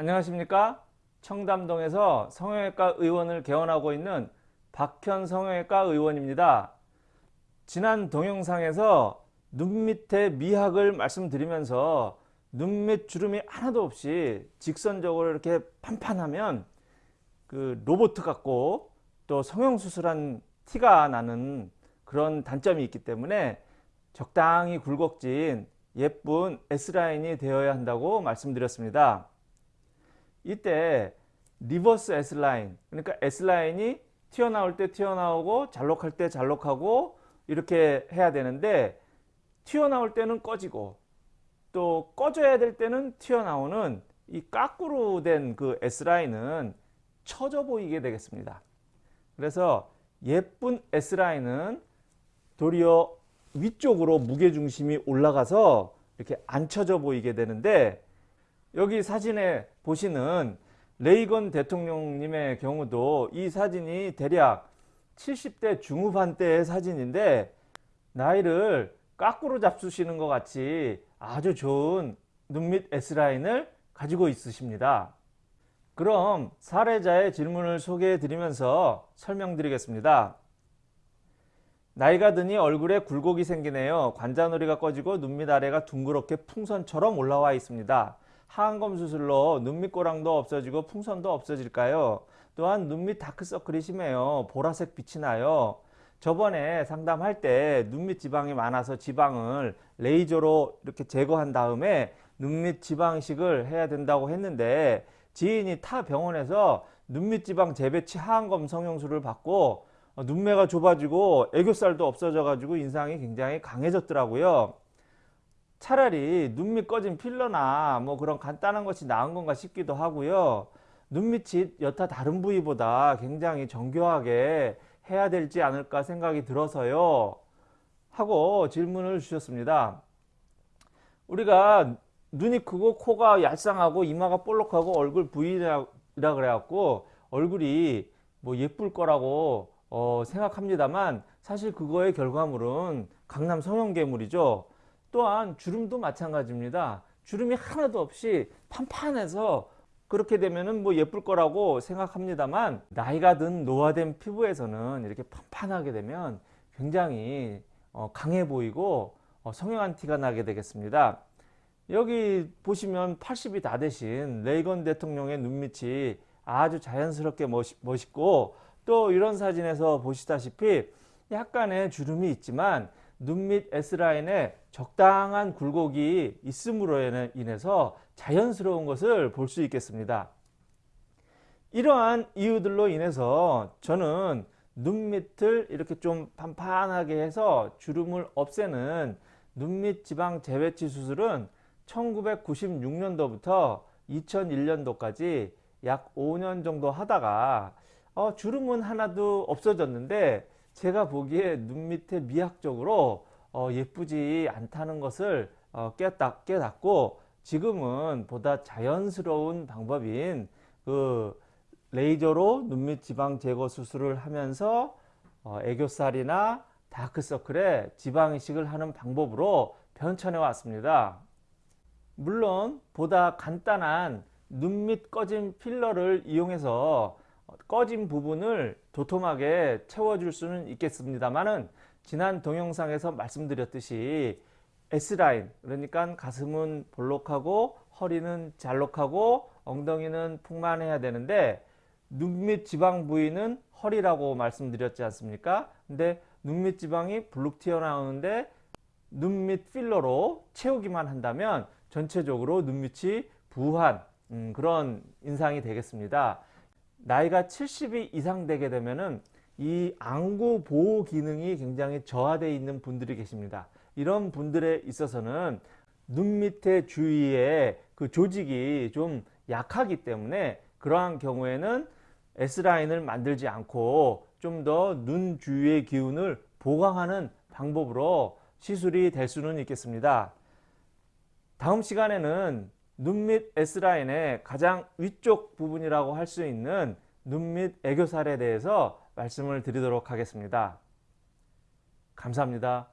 안녕하십니까 청담동에서 성형외과 의원을 개원하고 있는 박현 성형외과 의원입니다 지난 동영상에서 눈 밑의 미학을 말씀드리면서 눈 밑 주름이 하나도 없이 직선적으로 이렇게 판판하면 그 로봇 같고 또 성형수술한 티가 나는 그런 단점이 있기 때문에 적당히 굴곡진 예쁜 S라인이 되어야 한다고 말씀드렸습니다. 이때 reverse S라인 그러니까 S라인이 튀어나올 때 튀어나오고 잘록할 때 잘록하고 이렇게 해야 되는데 튀어나올 때는 꺼지고 또 꺼져야 될 때는 튀어나오는 이 까꾸로 된 그 S라인은 처져 보이게 되겠습니다. 그래서 예쁜 S라인은 도리어 위쪽으로 무게중심이 올라가서 이렇게 안 쳐져 보이게 되는데 여기 사진에 보시는 레이건 대통령님의 경우도 이 사진이 대략 70대 중후반 때의 사진인데 나이를 까꾸로 잡수시는 것 같이 아주 좋은 눈 밑 S라인을 가지고 있으십니다. 그럼 사례자의 질문을 소개해 드리면서 설명드리겠습니다. 나이가 드니 얼굴에 굴곡이 생기네요. 관자놀이가 꺼지고 눈밑 아래가 둥그렇게 풍선처럼 올라와 있습니다. 하안검 수술로 눈밑 꼬랑도 없어지고 풍선도 없어질까요? 또한 눈 밑 다크서클이 심해요. 보라색 빛이 나요. 저번에 상담할 때 눈 밑 지방이 많아서 지방을 레이저로 이렇게 제거한 다음에 눈 밑 지방식을 해야 된다고 했는데 지인이 타 병원에서 눈 밑 지방 재배치 하안검 성형술을 받고 어, 눈매가 좁아지고 애교살도 없어져 가지고 인상이 굉장히 강해졌더라고요. 차라리 눈밑 꺼진 필러나 뭐 그런 간단한 것이 나은 건가 싶기도 하고요. 눈밑이 여타 다른 부위보다 굉장히 정교하게 해야 될지 않을까 생각이 들어서요. 하고 질문을 주셨습니다. 우리가 눈이 크고 코가 얄쌍하고 이마가 볼록하고 얼굴 부위라 그래갖고 얼굴이 뭐 예쁠 거라고 어, 생각합니다만 사실 그거의 결과물은 강남 성형괴물이죠. 또한 주름도 마찬가지입니다. 주름이 하나도 없이 판판해서 그렇게 되면은 뭐 예쁠 거라고 생각합니다만 나이가 든 노화된 피부에서는 이렇게 판판하게 되면 굉장히 어, 강해 보이고 어, 성형한 티가 나게 되겠습니다. 여기 보시면 80이 다 되신 레이건 대통령의 눈밑이 아주 자연스럽게 멋있, 멋있고 또 이런 사진에서 보시다시피 약간의 주름이 있지만 눈 밑 S라인에 적당한 굴곡이 있음으로 인해서 자연스러운 것을 볼 수 있겠습니다. 이러한 이유들로 인해서 저는 눈 밑을 이렇게 좀 판판하게 해서 주름을 없애는 눈 밑 지방 재배치 수술은 1996년도부터 2001년도까지 약 5년 정도 하다가 어, 주름은 하나도 없어졌는데 제가 보기에 눈 밑에 미학적으로 어, 예쁘지 않다는 것을 어, 깨닫, 깨닫고 지금은 보다 자연스러운 방법인 그 레이저로 눈밑 지방 제거 수술을 하면서 어, 애교살이나 다크서클에 지방 이식을 하는 방법으로 변천해 왔습니다. 물론 보다 간단한 눈밑 꺼진 필러를 이용해서 꺼진 부분을 도톰하게 채워줄 수는 있겠습니다만은 지난 동영상에서 말씀드렸듯이 S라인 그러니까 가슴은 볼록하고 허리는 잘록하고 엉덩이는 풍만해야 되는데 눈 밑 지방 부위는 허리라고 말씀드렸지 않습니까? 근데 눈 밑 지방이 블룩 튀어나오는데 눈 밑 필러로 채우기만 한다면 전체적으로 눈 밑이 부한 음, 그런 인상이 되겠습니다. 나이가 70이 이상 되게 되면은 이 안구 보호 기능이 굉장히 저하되어 있는 분들이 계십니다. 이런 분들에 있어서는 눈 밑에 주위에 그 조직이 좀 약하기 때문에 그러한 경우에는 S라인을 만들지 않고 좀 더 눈 주위의 기운을 보강하는 방법으로 시술이 될 수는 있겠습니다. 다음 시간에는 눈 밑 S라인의 가장 위쪽 부분이라고 할 수 있는 눈 밑 애교살에 대해서 말씀을 드리도록 하겠습니다. 감사합니다.